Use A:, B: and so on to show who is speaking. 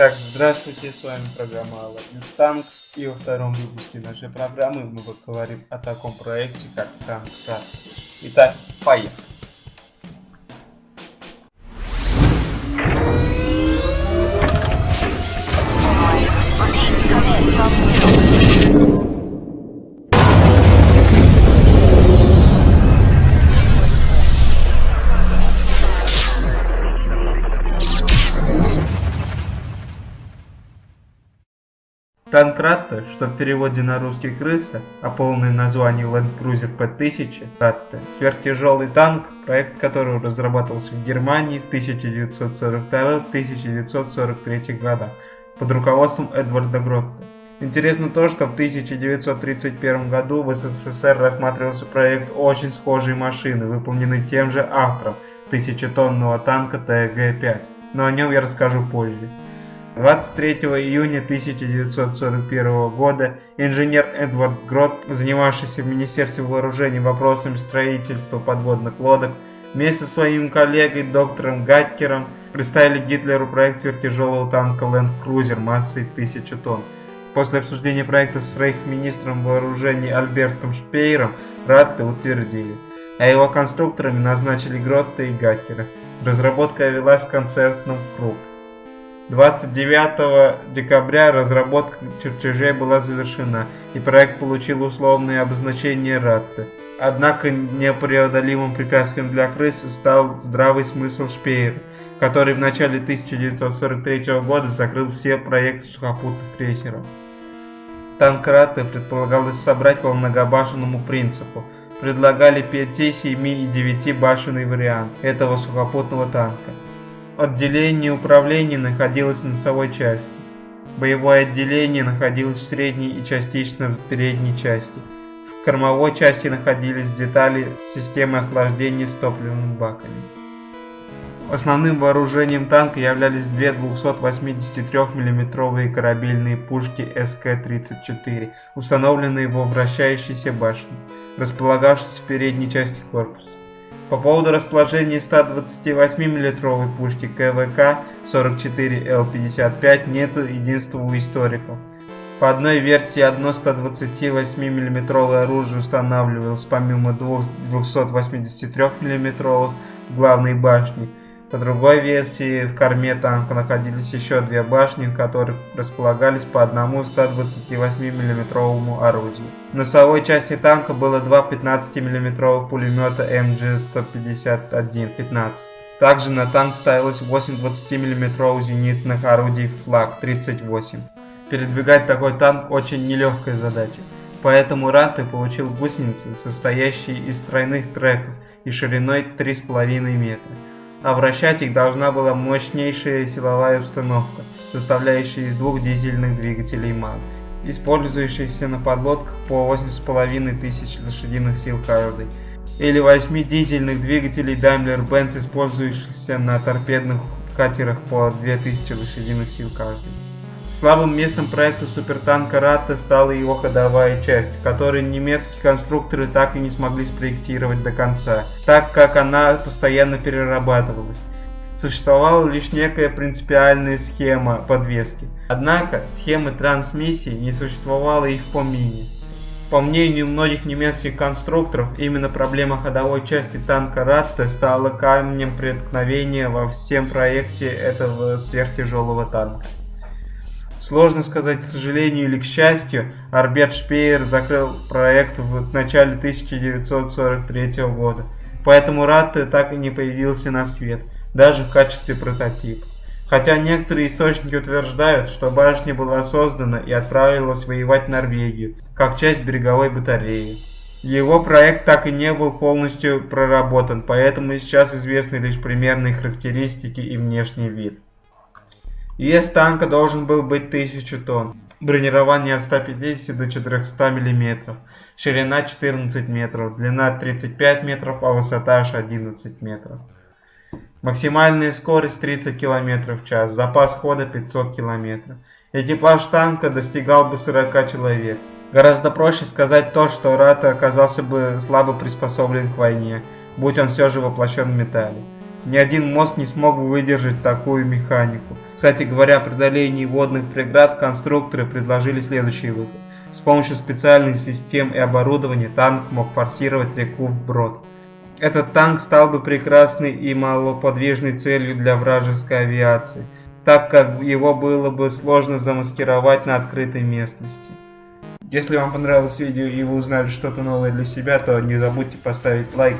A: Итак, здравствуйте, с вами программа Aladin Tanks, и во втором выпуске нашей программы мы поговорим о таком проекте, как Танк Итак, поехали! Танк Ратта, что в переводе на русский крыса, а полное название Land Cruiser P1000 Ратта, сверхтяжелый танк, проект которого разрабатывался в Германии в 1942-1943 годах под руководством Эдварда Гротта. Интересно то, что в 1931 году в СССР рассматривался проект очень схожей машины, выполненный тем же автором, тысячетонного танка ТГ-5, но о нем я расскажу позже. 23 июня 1941 года инженер Эдвард Грот, занимавшийся в Министерстве вооружений вопросами строительства подводных лодок, вместе со своим коллегой доктором Гаткером представили Гитлеру проект сверхтяжелого танка Land Cruiser массой 1000 тонн. После обсуждения проекта с рейхминистром вооружений Альбертом Шпейером Ратте утвердили, а его конструкторами назначили Гротта и Гаткера. Разработка велась в концертном кругу. 29 декабря разработка чертежей была завершена, и проект получил условное обозначение РАТТы. Однако непреодолимым препятствием для крысы стал здравый смысл Шпеера, который в начале 1943 года закрыл все проекты сухопутных крейсеров. Танк Ратты предполагалось собрать по многобашенному принципу. Предлагали 5, 7 и 9 башенный вариант этого сухопутного танка. Отделение управления находилось в носовой части. Боевое отделение находилось в средней и частично в передней части. В кормовой части находились детали системы охлаждения с топливными баками. Основным вооружением танка являлись две 283 мм корабельные пушки СК-34, установленные во вращающейся башне, располагавшейся в передней части корпуса. По поводу расположения 128 мм пушки КВК 44Л55 нет единства у историков. По одной версии одно 128 мм оружие устанавливалось помимо двух 283 мм в главной башне, по другой версии, в корме танка находились еще две башни, в которых располагались по одному 128 мм орудию. В носовой части танка было два 15 мм пулемета МГ-151-15. Также на танк ставилось 8 20 мм зенитных орудий «Флаг-38». Передвигать такой танк очень нелегкая задача. Поэтому Ранты получил гусеницы, состоящие из тройных треков и шириной 3,5 метра а вращать их должна была мощнейшая силовая установка, составляющая из двух дизельных двигателей МАН, использующихся на подлодках по 8,5 тысяч лошадиных сил каждый, или 8 дизельных двигателей Daimler-Benz, использующихся на торпедных катерах по 2000 лошадиных сил каждый. Слабым местом проекта супертанка Ратта стала его ходовая часть, которую немецкие конструкторы так и не смогли спроектировать до конца, так как она постоянно перерабатывалась. Существовала лишь некая принципиальная схема подвески. Однако схемы трансмиссии не существовало и в помине. По мнению многих немецких конструкторов, именно проблема ходовой части танка Ратта стала камнем преткновения во всем проекте этого сверхтяжелого танка. Сложно сказать, к сожалению или к счастью, Арбет Шпеер закрыл проект в начале 1943 года, поэтому Ратте так и не появился на свет, даже в качестве прототипа. Хотя некоторые источники утверждают, что башня была создана и отправилась воевать в Норвегию, как часть береговой батареи. Его проект так и не был полностью проработан, поэтому сейчас известны лишь примерные характеристики и внешний вид. Вес танка должен был быть 1000 тонн. Бронирование от 150 до 400 мм. Ширина 14 метров, длина 35 метров, а высота аж 11 метров. Максимальная скорость 30 км в час, запас хода 500 км. Экипаж танка достигал бы 40 человек. Гораздо проще сказать то, что Рата оказался бы слабо приспособлен к войне, будь он все же воплощен в металле. Ни один мост не смог бы выдержать такую механику. Кстати говоря, при преодолении водных преград конструкторы предложили следующий выход. С помощью специальных систем и оборудования танк мог форсировать реку вброд. Этот танк стал бы прекрасной и малоподвижной целью для вражеской авиации, так как его было бы сложно замаскировать на открытой местности. Если вам понравилось видео и вы узнали что-то новое для себя, то не забудьте поставить лайк